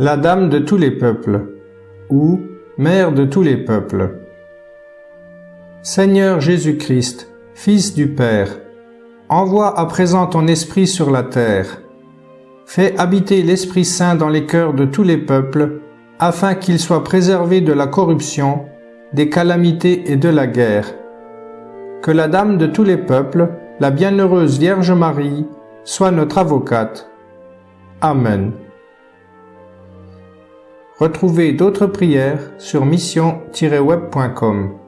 la Dame de tous les peuples, ou Mère de tous les peuples. Seigneur Jésus-Christ, Fils du Père, envoie à présent ton Esprit sur la terre. Fais habiter l'Esprit Saint dans les cœurs de tous les peuples, afin qu'ils soient préservés de la corruption, des calamités et de la guerre. Que la Dame de tous les peuples, la bienheureuse Vierge Marie, soit notre avocate. Amen. Retrouvez d'autres prières sur mission-web.com.